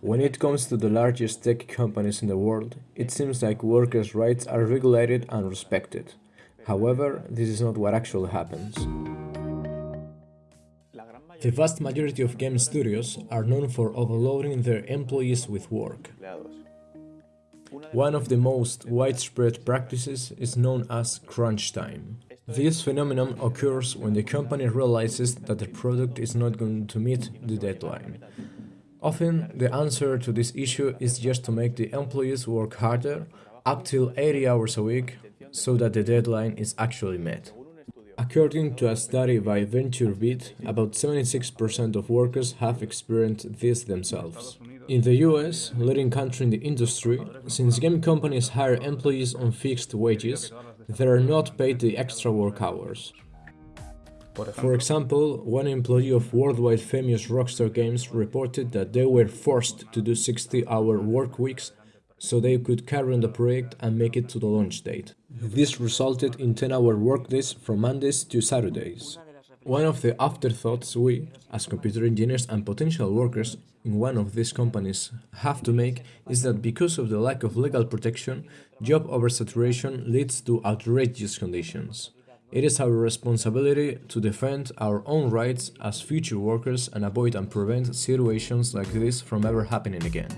When it comes to the largest tech companies in the world, it seems like workers' rights are regulated and respected. However, this is not what actually happens. The vast majority of game studios are known for overloading their employees with work. One of the most widespread practices is known as crunch time. This phenomenon occurs when the company realizes that the product is not going to meet the deadline. Often, the answer to this issue is just to make the employees work harder, up till 80 hours a week, so that the deadline is actually met. According to a study by VentureBeat, about 76% of workers have experienced this themselves. In the US, leading country in the industry, since game companies hire employees on fixed wages, they are not paid the extra work hours. For example, one employee of worldwide famous Rockstar Games reported that they were forced to do 60-hour work weeks so they could carry on the project and make it to the launch date. This resulted in 10-hour workdays from Mondays to Saturdays. One of the afterthoughts we, as computer engineers and potential workers in one of these companies, have to make is that because of the lack of legal protection, job oversaturation leads to outrageous conditions. It is our responsibility to defend our own rights as future workers and avoid and prevent situations like this from ever happening again.